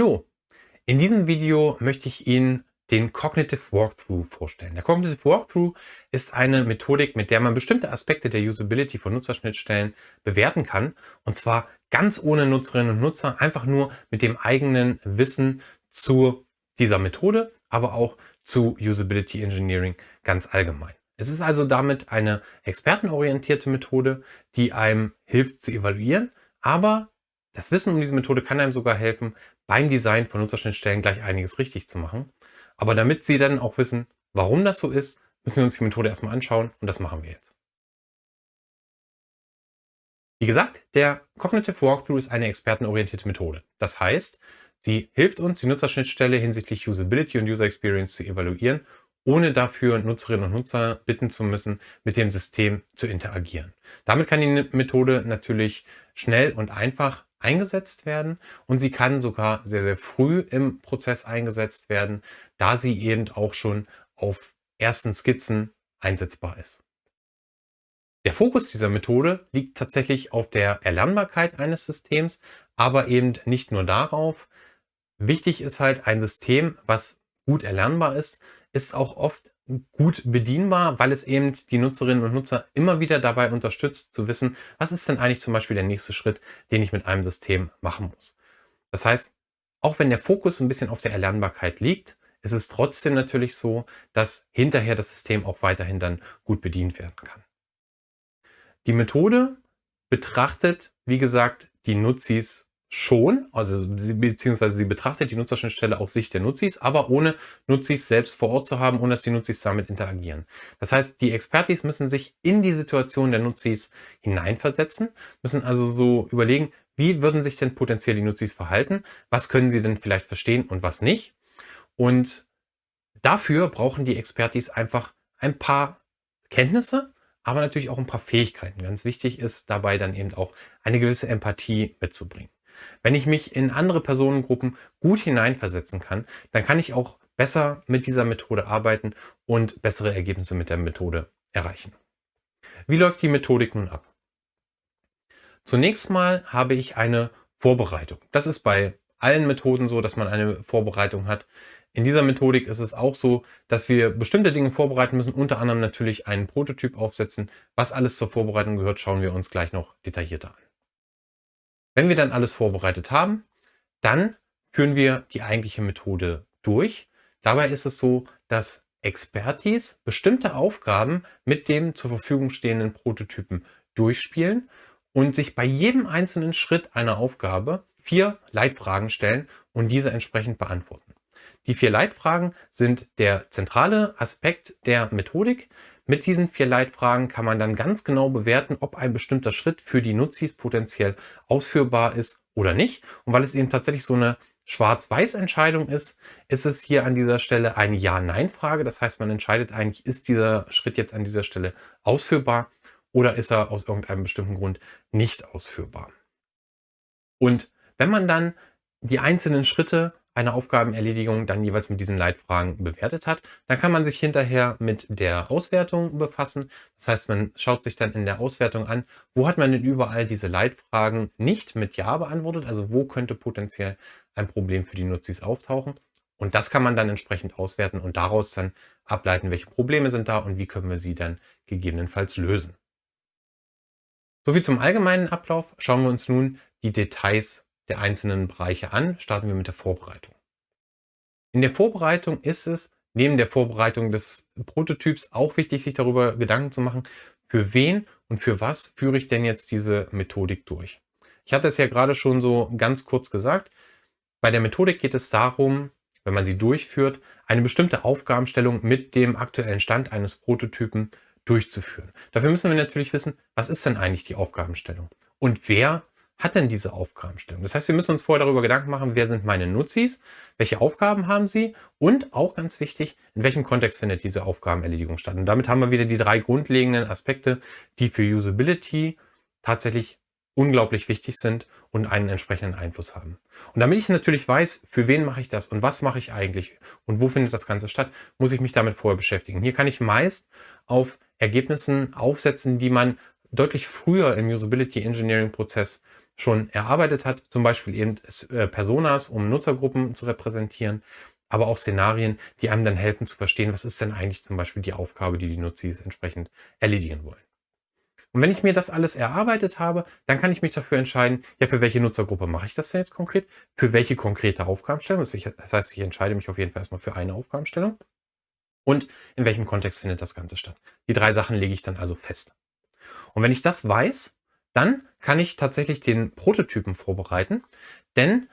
Hallo! In diesem Video möchte ich Ihnen den Cognitive Walkthrough vorstellen. Der Cognitive Walkthrough ist eine Methodik, mit der man bestimmte Aspekte der Usability von Nutzerschnittstellen bewerten kann. Und zwar ganz ohne Nutzerinnen und Nutzer, einfach nur mit dem eigenen Wissen zu dieser Methode, aber auch zu Usability Engineering ganz allgemein. Es ist also damit eine expertenorientierte Methode, die einem hilft zu evaluieren, aber das Wissen um diese Methode kann einem sogar helfen, beim Design von Nutzerschnittstellen gleich einiges richtig zu machen. Aber damit Sie dann auch wissen, warum das so ist, müssen wir uns die Methode erstmal anschauen und das machen wir jetzt. Wie gesagt, der Cognitive Walkthrough ist eine expertenorientierte Methode. Das heißt, sie hilft uns, die Nutzerschnittstelle hinsichtlich Usability und User Experience zu evaluieren, ohne dafür Nutzerinnen und Nutzer bitten zu müssen, mit dem System zu interagieren. Damit kann die Methode natürlich schnell und einfach eingesetzt werden und sie kann sogar sehr, sehr früh im Prozess eingesetzt werden, da sie eben auch schon auf ersten Skizzen einsetzbar ist. Der Fokus dieser Methode liegt tatsächlich auf der Erlernbarkeit eines Systems, aber eben nicht nur darauf. Wichtig ist halt ein System, was gut erlernbar ist, ist auch oft gut bedienbar, weil es eben die Nutzerinnen und Nutzer immer wieder dabei unterstützt zu wissen, was ist denn eigentlich zum Beispiel der nächste Schritt, den ich mit einem System machen muss. Das heißt, auch wenn der Fokus ein bisschen auf der Erlernbarkeit liegt, ist es trotzdem natürlich so, dass hinterher das System auch weiterhin dann gut bedient werden kann. Die Methode betrachtet, wie gesagt, die Nutzis schon, also beziehungsweise sie betrachtet die Nutzerschnittstelle aus Sicht der Nutzis, aber ohne Nutzis selbst vor Ort zu haben, ohne dass die Nutzis damit interagieren. Das heißt, die Expertis müssen sich in die Situation der Nutzis hineinversetzen, müssen also so überlegen, wie würden sich denn potenziell die Nutzis verhalten, was können sie denn vielleicht verstehen und was nicht. Und dafür brauchen die Expertis einfach ein paar Kenntnisse, aber natürlich auch ein paar Fähigkeiten. Ganz wichtig ist dabei dann eben auch eine gewisse Empathie mitzubringen. Wenn ich mich in andere Personengruppen gut hineinversetzen kann, dann kann ich auch besser mit dieser Methode arbeiten und bessere Ergebnisse mit der Methode erreichen. Wie läuft die Methodik nun ab? Zunächst mal habe ich eine Vorbereitung. Das ist bei allen Methoden so, dass man eine Vorbereitung hat. In dieser Methodik ist es auch so, dass wir bestimmte Dinge vorbereiten müssen, unter anderem natürlich einen Prototyp aufsetzen. Was alles zur Vorbereitung gehört, schauen wir uns gleich noch detaillierter an. Wenn wir dann alles vorbereitet haben, dann führen wir die eigentliche Methode durch. Dabei ist es so, dass Expertis bestimmte Aufgaben mit dem zur Verfügung stehenden Prototypen durchspielen und sich bei jedem einzelnen Schritt einer Aufgabe vier Leitfragen stellen und diese entsprechend beantworten. Die vier Leitfragen sind der zentrale Aspekt der Methodik. Mit diesen vier Leitfragen kann man dann ganz genau bewerten, ob ein bestimmter Schritt für die Nutzis potenziell ausführbar ist oder nicht. Und weil es eben tatsächlich so eine Schwarz-Weiß-Entscheidung ist, ist es hier an dieser Stelle eine Ja-Nein-Frage. Das heißt, man entscheidet eigentlich, ist dieser Schritt jetzt an dieser Stelle ausführbar oder ist er aus irgendeinem bestimmten Grund nicht ausführbar. Und wenn man dann die einzelnen Schritte eine Aufgabenerledigung dann jeweils mit diesen Leitfragen bewertet hat. Dann kann man sich hinterher mit der Auswertung befassen. Das heißt, man schaut sich dann in der Auswertung an, wo hat man denn überall diese Leitfragen nicht mit Ja beantwortet, also wo könnte potenziell ein Problem für die Nutzis auftauchen. Und das kann man dann entsprechend auswerten und daraus dann ableiten, welche Probleme sind da und wie können wir sie dann gegebenenfalls lösen. Soviel zum allgemeinen Ablauf. Schauen wir uns nun die Details der einzelnen Bereiche an. Starten wir mit der Vorbereitung. In der Vorbereitung ist es neben der Vorbereitung des Prototyps auch wichtig, sich darüber Gedanken zu machen, für wen und für was führe ich denn jetzt diese Methodik durch. Ich hatte es ja gerade schon so ganz kurz gesagt. Bei der Methodik geht es darum, wenn man sie durchführt, eine bestimmte Aufgabenstellung mit dem aktuellen Stand eines Prototypen durchzuführen. Dafür müssen wir natürlich wissen, was ist denn eigentlich die Aufgabenstellung und wer hat denn diese Aufgabenstellung? Das heißt, wir müssen uns vorher darüber Gedanken machen, wer sind meine Nutzis, welche Aufgaben haben sie und auch ganz wichtig, in welchem Kontext findet diese Aufgabenerledigung statt. Und damit haben wir wieder die drei grundlegenden Aspekte, die für Usability tatsächlich unglaublich wichtig sind und einen entsprechenden Einfluss haben. Und damit ich natürlich weiß, für wen mache ich das und was mache ich eigentlich und wo findet das Ganze statt, muss ich mich damit vorher beschäftigen. Hier kann ich meist auf Ergebnissen aufsetzen, die man deutlich früher im Usability Engineering Prozess schon erarbeitet hat, zum Beispiel eben äh, Personas, um Nutzergruppen zu repräsentieren, aber auch Szenarien, die einem dann helfen zu verstehen, was ist denn eigentlich zum Beispiel die Aufgabe, die die Nutzis entsprechend erledigen wollen. Und wenn ich mir das alles erarbeitet habe, dann kann ich mich dafür entscheiden, ja, für welche Nutzergruppe mache ich das denn jetzt konkret? Für welche konkrete Aufgabenstellung? Das heißt, ich entscheide mich auf jeden Fall erstmal für eine Aufgabenstellung. Und in welchem Kontext findet das Ganze statt? Die drei Sachen lege ich dann also fest. Und wenn ich das weiß, dann kann ich tatsächlich den Prototypen vorbereiten, denn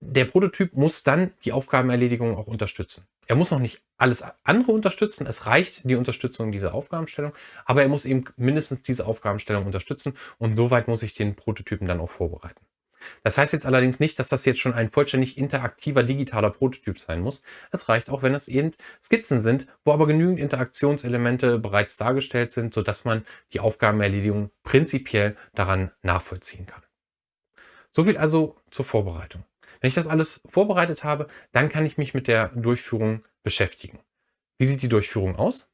der Prototyp muss dann die Aufgabenerledigung auch unterstützen. Er muss noch nicht alles andere unterstützen. Es reicht die Unterstützung dieser Aufgabenstellung, aber er muss eben mindestens diese Aufgabenstellung unterstützen und soweit muss ich den Prototypen dann auch vorbereiten. Das heißt jetzt allerdings nicht, dass das jetzt schon ein vollständig interaktiver digitaler Prototyp sein muss. Es reicht auch, wenn es eben Skizzen sind, wo aber genügend Interaktionselemente bereits dargestellt sind, sodass man die Aufgabenerledigung prinzipiell daran nachvollziehen kann. Soviel also zur Vorbereitung. Wenn ich das alles vorbereitet habe, dann kann ich mich mit der Durchführung beschäftigen. Wie sieht die Durchführung aus?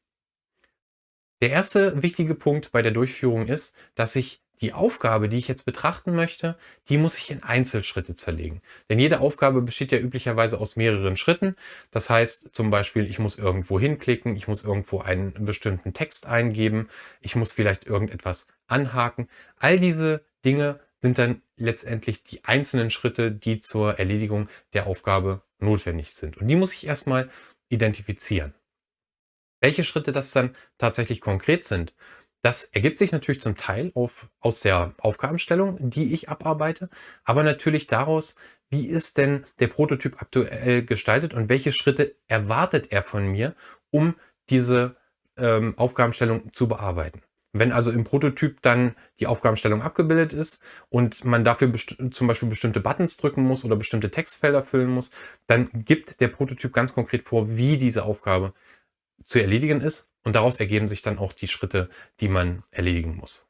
Der erste wichtige Punkt bei der Durchführung ist, dass ich die Aufgabe, die ich jetzt betrachten möchte, die muss ich in Einzelschritte zerlegen. Denn jede Aufgabe besteht ja üblicherweise aus mehreren Schritten. Das heißt zum Beispiel, ich muss irgendwo hinklicken, ich muss irgendwo einen bestimmten Text eingeben, ich muss vielleicht irgendetwas anhaken. All diese Dinge sind dann letztendlich die einzelnen Schritte, die zur Erledigung der Aufgabe notwendig sind. Und die muss ich erstmal identifizieren. Welche Schritte das dann tatsächlich konkret sind, das ergibt sich natürlich zum Teil auf, aus der Aufgabenstellung, die ich abarbeite, aber natürlich daraus, wie ist denn der Prototyp aktuell gestaltet und welche Schritte erwartet er von mir, um diese ähm, Aufgabenstellung zu bearbeiten. Wenn also im Prototyp dann die Aufgabenstellung abgebildet ist und man dafür zum Beispiel bestimmte Buttons drücken muss oder bestimmte Textfelder füllen muss, dann gibt der Prototyp ganz konkret vor, wie diese Aufgabe zu erledigen ist und daraus ergeben sich dann auch die Schritte, die man erledigen muss.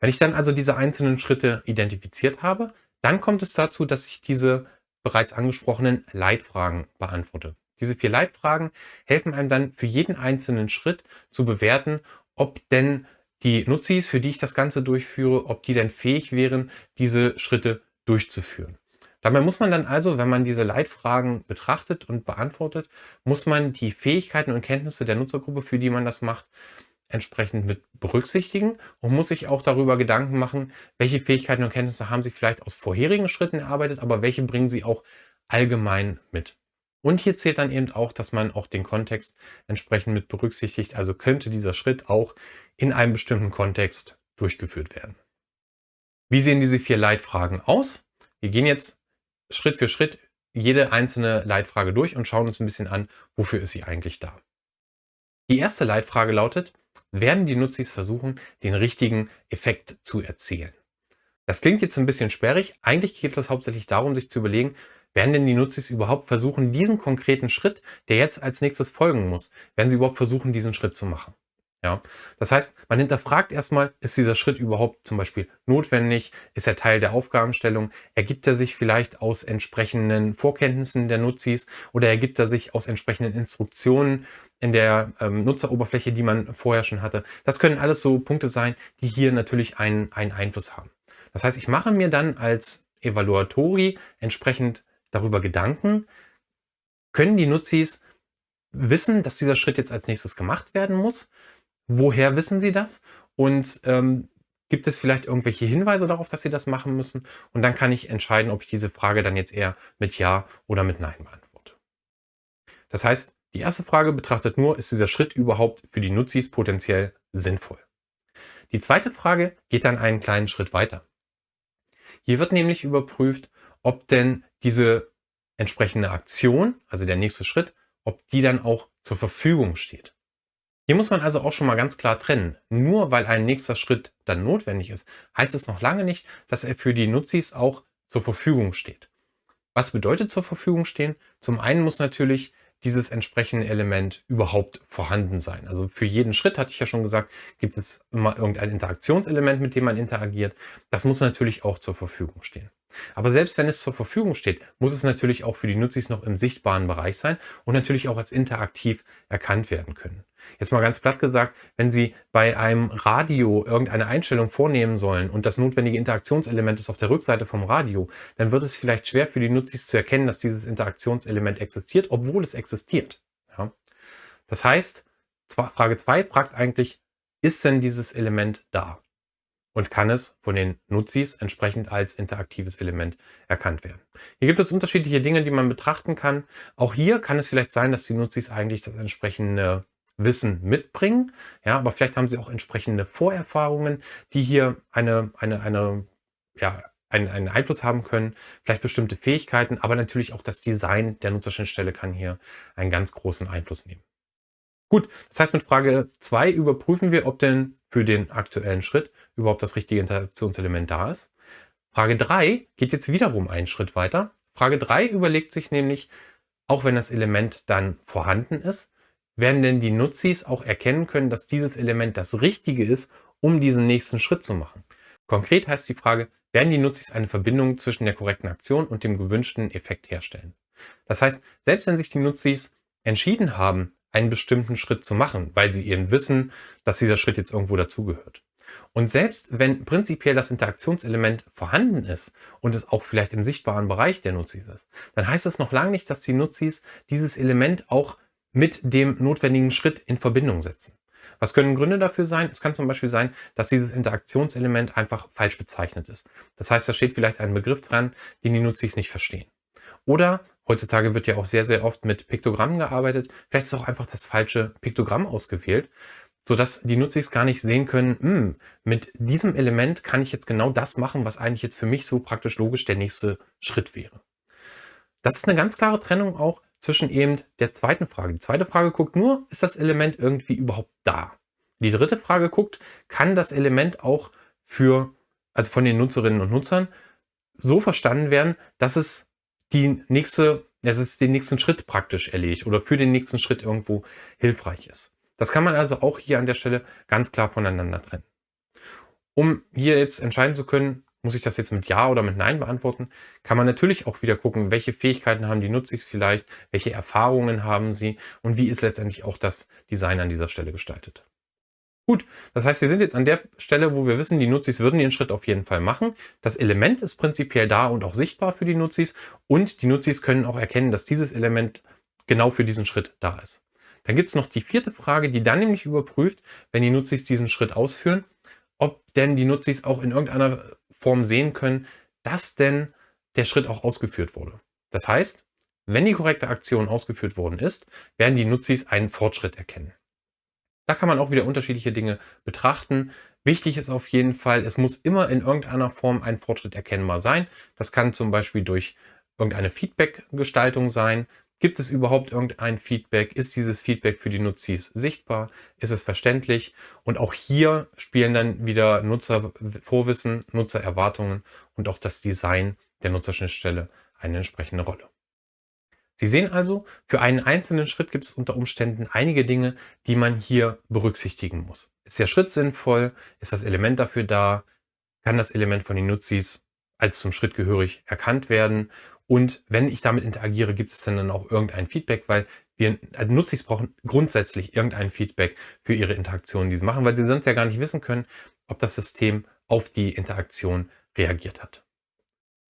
Wenn ich dann also diese einzelnen Schritte identifiziert habe, dann kommt es dazu, dass ich diese bereits angesprochenen Leitfragen beantworte. Diese vier Leitfragen helfen einem dann für jeden einzelnen Schritt zu bewerten, ob denn die Nutzis, für die ich das Ganze durchführe, ob die denn fähig wären, diese Schritte durchzuführen. Dabei muss man dann also, wenn man diese Leitfragen betrachtet und beantwortet, muss man die Fähigkeiten und Kenntnisse der Nutzergruppe, für die man das macht, entsprechend mit berücksichtigen und muss sich auch darüber Gedanken machen, welche Fähigkeiten und Kenntnisse haben sie vielleicht aus vorherigen Schritten erarbeitet, aber welche bringen sie auch allgemein mit. Und hier zählt dann eben auch, dass man auch den Kontext entsprechend mit berücksichtigt. Also könnte dieser Schritt auch in einem bestimmten Kontext durchgeführt werden. Wie sehen diese vier Leitfragen aus? Wir gehen jetzt Schritt für Schritt jede einzelne Leitfrage durch und schauen uns ein bisschen an, wofür ist sie eigentlich da. Die erste Leitfrage lautet, werden die Nutzis versuchen, den richtigen Effekt zu erzielen? Das klingt jetzt ein bisschen sperrig. Eigentlich geht es hauptsächlich darum, sich zu überlegen, werden denn die Nutzis überhaupt versuchen, diesen konkreten Schritt, der jetzt als nächstes folgen muss, werden sie überhaupt versuchen, diesen Schritt zu machen? Ja, das heißt, man hinterfragt erstmal, ist dieser Schritt überhaupt zum Beispiel notwendig? Ist er Teil der Aufgabenstellung? Ergibt er sich vielleicht aus entsprechenden Vorkenntnissen der Nutzis oder ergibt er sich aus entsprechenden Instruktionen in der ähm, Nutzeroberfläche, die man vorher schon hatte? Das können alles so Punkte sein, die hier natürlich einen, einen Einfluss haben. Das heißt, ich mache mir dann als Evaluatori entsprechend darüber Gedanken, können die Nutzis wissen, dass dieser Schritt jetzt als nächstes gemacht werden muss? Woher wissen sie das? Und ähm, gibt es vielleicht irgendwelche Hinweise darauf, dass sie das machen müssen? Und dann kann ich entscheiden, ob ich diese Frage dann jetzt eher mit Ja oder mit Nein beantworte. Das heißt, die erste Frage betrachtet nur, ist dieser Schritt überhaupt für die Nutzis potenziell sinnvoll? Die zweite Frage geht dann einen kleinen Schritt weiter. Hier wird nämlich überprüft, ob denn diese entsprechende Aktion, also der nächste Schritt, ob die dann auch zur Verfügung steht. Hier muss man also auch schon mal ganz klar trennen. Nur weil ein nächster Schritt dann notwendig ist, heißt es noch lange nicht, dass er für die Nutzis auch zur Verfügung steht. Was bedeutet zur Verfügung stehen? Zum einen muss natürlich dieses entsprechende Element überhaupt vorhanden sein. Also für jeden Schritt, hatte ich ja schon gesagt, gibt es immer irgendein Interaktionselement, mit dem man interagiert. Das muss natürlich auch zur Verfügung stehen. Aber selbst wenn es zur Verfügung steht, muss es natürlich auch für die Nutzis noch im sichtbaren Bereich sein und natürlich auch als interaktiv erkannt werden können. Jetzt mal ganz platt gesagt, wenn Sie bei einem Radio irgendeine Einstellung vornehmen sollen und das notwendige Interaktionselement ist auf der Rückseite vom Radio, dann wird es vielleicht schwer für die Nutzis zu erkennen, dass dieses Interaktionselement existiert, obwohl es existiert. Ja? Das heißt, Frage 2 fragt eigentlich, ist denn dieses Element da? Und kann es von den Nutzis entsprechend als interaktives Element erkannt werden. Hier gibt es unterschiedliche Dinge, die man betrachten kann. Auch hier kann es vielleicht sein, dass die Nutzis eigentlich das entsprechende Wissen mitbringen. Ja, aber vielleicht haben sie auch entsprechende Vorerfahrungen, die hier eine, eine, eine, ja, einen, einen Einfluss haben können. Vielleicht bestimmte Fähigkeiten, aber natürlich auch das Design der Nutzerschnittstelle kann hier einen ganz großen Einfluss nehmen. Gut, das heißt, mit Frage 2 überprüfen wir, ob denn für den aktuellen Schritt überhaupt das richtige Interaktionselement da ist. Frage 3 geht jetzt wiederum einen Schritt weiter. Frage 3 überlegt sich nämlich, auch wenn das Element dann vorhanden ist, werden denn die Nutzis auch erkennen können, dass dieses Element das Richtige ist, um diesen nächsten Schritt zu machen. Konkret heißt die Frage, werden die Nutzis eine Verbindung zwischen der korrekten Aktion und dem gewünschten Effekt herstellen. Das heißt, selbst wenn sich die Nutzis entschieden haben, einen bestimmten Schritt zu machen, weil sie eben wissen, dass dieser Schritt jetzt irgendwo dazugehört. Und selbst wenn prinzipiell das Interaktionselement vorhanden ist und es auch vielleicht im sichtbaren Bereich der Nutzis ist, dann heißt das noch lange nicht, dass die Nutzis dieses Element auch mit dem notwendigen Schritt in Verbindung setzen. Was können Gründe dafür sein? Es kann zum Beispiel sein, dass dieses Interaktionselement einfach falsch bezeichnet ist. Das heißt, da steht vielleicht ein Begriff dran, den die Nutzis nicht verstehen. Oder heutzutage wird ja auch sehr, sehr oft mit Piktogrammen gearbeitet. Vielleicht ist auch einfach das falsche Piktogramm ausgewählt, sodass die Nutzis gar nicht sehen können, hm, mit diesem Element kann ich jetzt genau das machen, was eigentlich jetzt für mich so praktisch logisch der nächste Schritt wäre. Das ist eine ganz klare Trennung auch zwischen eben der zweiten Frage. Die zweite Frage guckt nur, ist das Element irgendwie überhaupt da? Die dritte Frage guckt, kann das Element auch für, also von den Nutzerinnen und Nutzern so verstanden werden, dass es die nächste, dass es den nächsten Schritt praktisch erledigt oder für den nächsten Schritt irgendwo hilfreich ist. Das kann man also auch hier an der Stelle ganz klar voneinander trennen. Um hier jetzt entscheiden zu können, muss ich das jetzt mit Ja oder mit Nein beantworten? Kann man natürlich auch wieder gucken, welche Fähigkeiten haben die Nutzis vielleicht, welche Erfahrungen haben sie und wie ist letztendlich auch das Design an dieser Stelle gestaltet. Gut, das heißt, wir sind jetzt an der Stelle, wo wir wissen, die Nutzis würden den Schritt auf jeden Fall machen. Das Element ist prinzipiell da und auch sichtbar für die Nutzis und die Nutzis können auch erkennen, dass dieses Element genau für diesen Schritt da ist. Dann gibt es noch die vierte Frage, die dann nämlich überprüft, wenn die Nutzis diesen Schritt ausführen, ob denn die Nutzis auch in irgendeiner Form sehen können, dass denn der Schritt auch ausgeführt wurde. Das heißt, wenn die korrekte Aktion ausgeführt worden ist, werden die Nutzis einen Fortschritt erkennen. Da kann man auch wieder unterschiedliche Dinge betrachten. Wichtig ist auf jeden Fall, es muss immer in irgendeiner Form ein Fortschritt erkennbar sein. Das kann zum Beispiel durch irgendeine Feedback-Gestaltung sein. Gibt es überhaupt irgendein Feedback? Ist dieses Feedback für die Nutzis sichtbar? Ist es verständlich? Und auch hier spielen dann wieder Nutzervorwissen, Nutzererwartungen und auch das Design der Nutzerschnittstelle eine entsprechende Rolle. Sie sehen also, für einen einzelnen Schritt gibt es unter Umständen einige Dinge, die man hier berücksichtigen muss. Ist der Schritt sinnvoll? Ist das Element dafür da? Kann das Element von den Nutzis als zum Schritt gehörig erkannt werden? Und wenn ich damit interagiere, gibt es dann auch irgendein Feedback, weil wir also Nutzis brauchen grundsätzlich irgendein Feedback für ihre Interaktionen, die sie machen, weil sie sonst ja gar nicht wissen können, ob das System auf die Interaktion reagiert hat.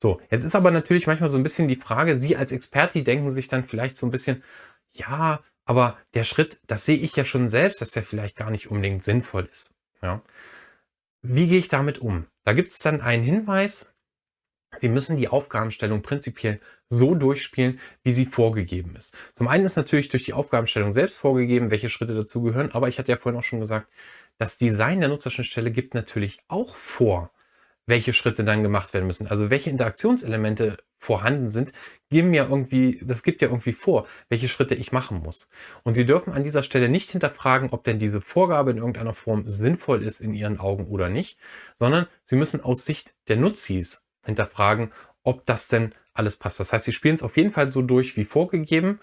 So, jetzt ist aber natürlich manchmal so ein bisschen die Frage, Sie als Experte denken sich dann vielleicht so ein bisschen, ja, aber der Schritt, das sehe ich ja schon selbst, dass der vielleicht gar nicht unbedingt sinnvoll ist. Ja. Wie gehe ich damit um? Da gibt es dann einen Hinweis, Sie müssen die Aufgabenstellung prinzipiell so durchspielen, wie sie vorgegeben ist. Zum einen ist natürlich durch die Aufgabenstellung selbst vorgegeben, welche Schritte dazugehören, aber ich hatte ja vorhin auch schon gesagt, das Design der Nutzerschnittstelle gibt natürlich auch vor, welche Schritte dann gemacht werden müssen. Also welche Interaktionselemente vorhanden sind, geben ja irgendwie, das gibt ja irgendwie vor, welche Schritte ich machen muss. Und Sie dürfen an dieser Stelle nicht hinterfragen, ob denn diese Vorgabe in irgendeiner Form sinnvoll ist in Ihren Augen oder nicht, sondern Sie müssen aus Sicht der Nutzis hinterfragen, ob das denn alles passt. Das heißt, Sie spielen es auf jeden Fall so durch wie vorgegeben.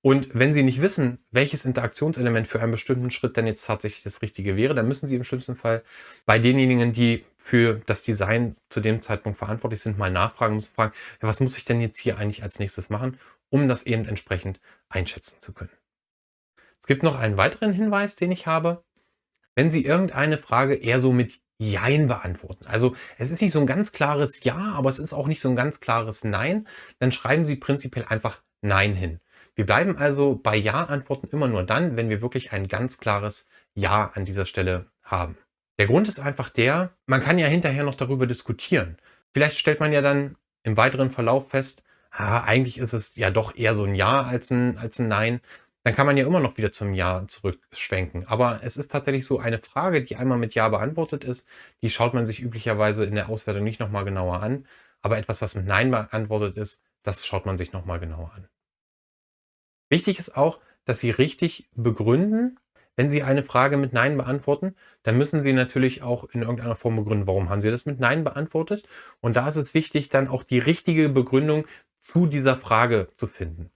Und wenn Sie nicht wissen, welches Interaktionselement für einen bestimmten Schritt denn jetzt tatsächlich das Richtige wäre, dann müssen Sie im schlimmsten Fall bei denjenigen, die für das Design zu dem Zeitpunkt verantwortlich sind, mal nachfragen, müssen fragen, ja, was muss ich denn jetzt hier eigentlich als nächstes machen, um das eben entsprechend einschätzen zu können. Es gibt noch einen weiteren Hinweis, den ich habe. Wenn Sie irgendeine Frage eher so mit Jein beantworten. Also es ist nicht so ein ganz klares Ja, aber es ist auch nicht so ein ganz klares Nein. Dann schreiben Sie prinzipiell einfach Nein hin. Wir bleiben also bei Ja-Antworten immer nur dann, wenn wir wirklich ein ganz klares Ja an dieser Stelle haben. Der Grund ist einfach der, man kann ja hinterher noch darüber diskutieren. Vielleicht stellt man ja dann im weiteren Verlauf fest, ah, eigentlich ist es ja doch eher so ein Ja als ein, als ein Nein dann kann man ja immer noch wieder zum Ja zurückschwenken. Aber es ist tatsächlich so eine Frage, die einmal mit Ja beantwortet ist, die schaut man sich üblicherweise in der Auswertung nicht nochmal genauer an. Aber etwas, was mit Nein beantwortet ist, das schaut man sich nochmal genauer an. Wichtig ist auch, dass Sie richtig begründen, wenn Sie eine Frage mit Nein beantworten, dann müssen Sie natürlich auch in irgendeiner Form begründen, warum haben Sie das mit Nein beantwortet. Und da ist es wichtig, dann auch die richtige Begründung zu dieser Frage zu finden.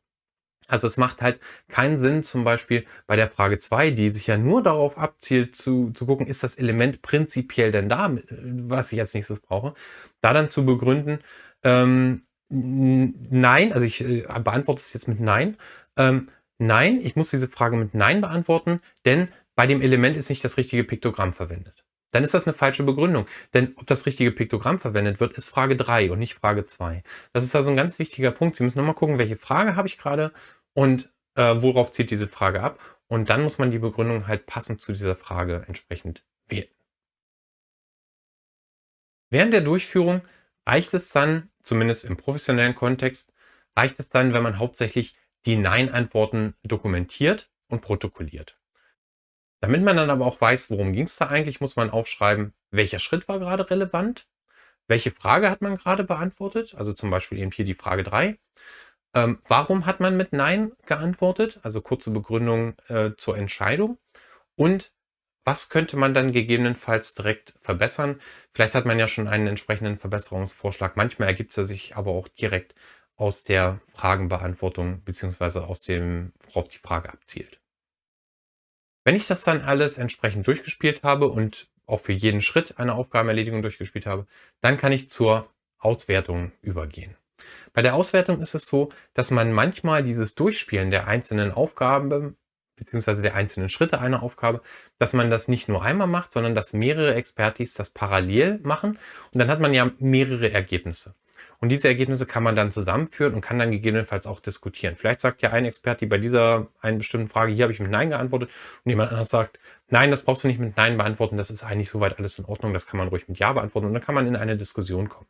Also es macht halt keinen Sinn, zum Beispiel bei der Frage 2, die sich ja nur darauf abzielt, zu, zu gucken, ist das Element prinzipiell denn da, was ich als nächstes brauche, da dann zu begründen, ähm, nein, also ich äh, beantworte es jetzt mit nein, ähm, nein, ich muss diese Frage mit nein beantworten, denn bei dem Element ist nicht das richtige Piktogramm verwendet. Dann ist das eine falsche Begründung. Denn ob das richtige Piktogramm verwendet wird, ist Frage 3 und nicht Frage 2. Das ist also ein ganz wichtiger Punkt. Sie müssen nochmal gucken, welche Frage habe ich gerade und äh, worauf zielt diese Frage ab. Und dann muss man die Begründung halt passend zu dieser Frage entsprechend wählen. Während der Durchführung reicht es dann, zumindest im professionellen Kontext, reicht es dann, wenn man hauptsächlich die Nein-Antworten dokumentiert und protokolliert. Damit man dann aber auch weiß, worum ging es da eigentlich, muss man aufschreiben, welcher Schritt war gerade relevant, welche Frage hat man gerade beantwortet, also zum Beispiel eben hier die Frage 3. Ähm, warum hat man mit Nein geantwortet, also kurze Begründung äh, zur Entscheidung und was könnte man dann gegebenenfalls direkt verbessern? Vielleicht hat man ja schon einen entsprechenden Verbesserungsvorschlag. Manchmal ergibt er sich aber auch direkt aus der Fragenbeantwortung beziehungsweise aus dem, worauf die Frage abzielt. Wenn ich das dann alles entsprechend durchgespielt habe und auch für jeden Schritt eine Aufgabenerledigung durchgespielt habe, dann kann ich zur Auswertung übergehen. Bei der Auswertung ist es so, dass man manchmal dieses Durchspielen der einzelnen Aufgaben beziehungsweise der einzelnen Schritte einer Aufgabe, dass man das nicht nur einmal macht, sondern dass mehrere Expertis das parallel machen und dann hat man ja mehrere Ergebnisse. Und diese Ergebnisse kann man dann zusammenführen und kann dann gegebenenfalls auch diskutieren. Vielleicht sagt ja ein Experte bei dieser einen bestimmten Frage, hier habe ich mit Nein geantwortet und jemand anderes sagt, nein, das brauchst du nicht mit Nein beantworten, das ist eigentlich soweit alles in Ordnung, das kann man ruhig mit Ja beantworten und dann kann man in eine Diskussion kommen.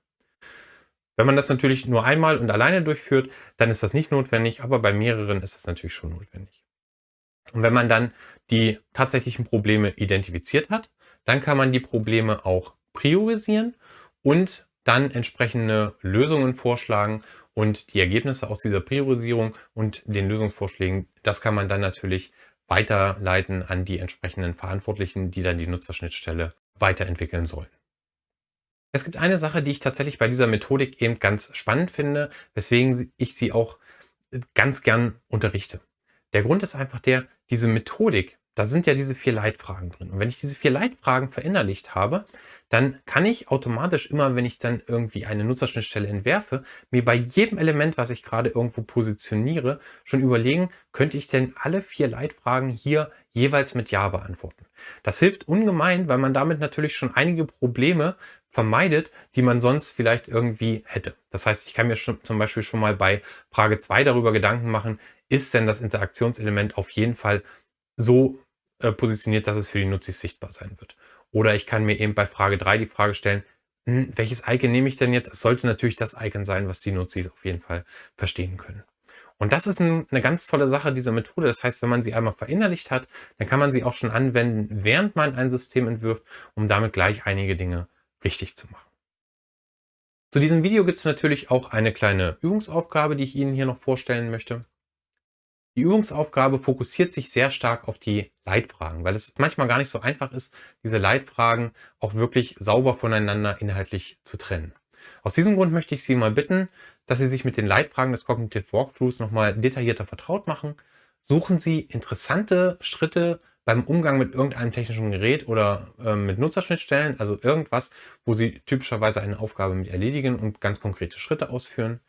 Wenn man das natürlich nur einmal und alleine durchführt, dann ist das nicht notwendig, aber bei mehreren ist das natürlich schon notwendig. Und wenn man dann die tatsächlichen Probleme identifiziert hat, dann kann man die Probleme auch priorisieren und dann entsprechende Lösungen vorschlagen und die Ergebnisse aus dieser Priorisierung und den Lösungsvorschlägen, das kann man dann natürlich weiterleiten an die entsprechenden Verantwortlichen, die dann die Nutzerschnittstelle weiterentwickeln sollen. Es gibt eine Sache, die ich tatsächlich bei dieser Methodik eben ganz spannend finde, weswegen ich sie auch ganz gern unterrichte. Der Grund ist einfach der, diese Methodik da sind ja diese vier Leitfragen drin. Und wenn ich diese vier Leitfragen verinnerlicht habe, dann kann ich automatisch immer, wenn ich dann irgendwie eine Nutzerschnittstelle entwerfe, mir bei jedem Element, was ich gerade irgendwo positioniere, schon überlegen, könnte ich denn alle vier Leitfragen hier jeweils mit Ja beantworten. Das hilft ungemein, weil man damit natürlich schon einige Probleme vermeidet, die man sonst vielleicht irgendwie hätte. Das heißt, ich kann mir schon, zum Beispiel schon mal bei Frage 2 darüber Gedanken machen, ist denn das Interaktionselement auf jeden Fall so äh, positioniert, dass es für die Nutzis sichtbar sein wird. Oder ich kann mir eben bei Frage 3 die Frage stellen, hm, welches Icon nehme ich denn jetzt? Es sollte natürlich das Icon sein, was die Nutzis auf jeden Fall verstehen können. Und das ist ein, eine ganz tolle Sache dieser Methode. Das heißt, wenn man sie einmal verinnerlicht hat, dann kann man sie auch schon anwenden, während man ein System entwirft, um damit gleich einige Dinge richtig zu machen. Zu diesem Video gibt es natürlich auch eine kleine Übungsaufgabe, die ich Ihnen hier noch vorstellen möchte. Die Übungsaufgabe fokussiert sich sehr stark auf die Leitfragen, weil es manchmal gar nicht so einfach ist, diese Leitfragen auch wirklich sauber voneinander inhaltlich zu trennen. Aus diesem Grund möchte ich Sie mal bitten, dass Sie sich mit den Leitfragen des Cognitive Walkthroughs nochmal detaillierter vertraut machen. Suchen Sie interessante Schritte beim Umgang mit irgendeinem technischen Gerät oder äh, mit Nutzerschnittstellen, also irgendwas, wo Sie typischerweise eine Aufgabe mit erledigen und ganz konkrete Schritte ausführen.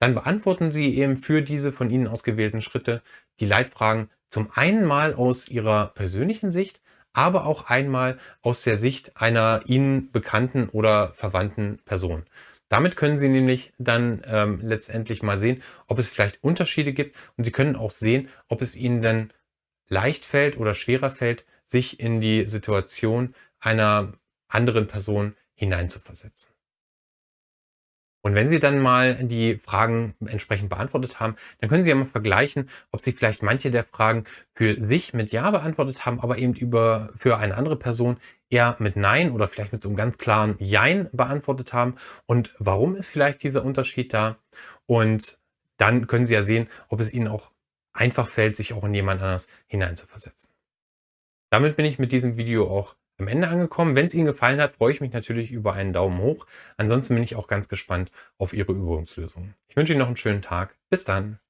Dann beantworten Sie eben für diese von Ihnen ausgewählten Schritte die Leitfragen Zum einen mal aus Ihrer persönlichen Sicht, aber auch einmal aus der Sicht einer Ihnen bekannten oder verwandten Person. Damit können Sie nämlich dann ähm, letztendlich mal sehen, ob es vielleicht Unterschiede gibt und Sie können auch sehen, ob es Ihnen dann leicht fällt oder schwerer fällt, sich in die Situation einer anderen Person hineinzuversetzen. Und wenn Sie dann mal die Fragen entsprechend beantwortet haben, dann können Sie ja mal vergleichen, ob Sie vielleicht manche der Fragen für sich mit Ja beantwortet haben, aber eben über für eine andere Person eher mit Nein oder vielleicht mit so einem ganz klaren Jein beantwortet haben. Und warum ist vielleicht dieser Unterschied da? Und dann können Sie ja sehen, ob es Ihnen auch einfach fällt, sich auch in jemand anders hineinzuversetzen. Damit bin ich mit diesem Video auch am Ende angekommen. Wenn es Ihnen gefallen hat, freue ich mich natürlich über einen Daumen hoch. Ansonsten bin ich auch ganz gespannt auf Ihre Übungslösungen. Ich wünsche Ihnen noch einen schönen Tag. Bis dann.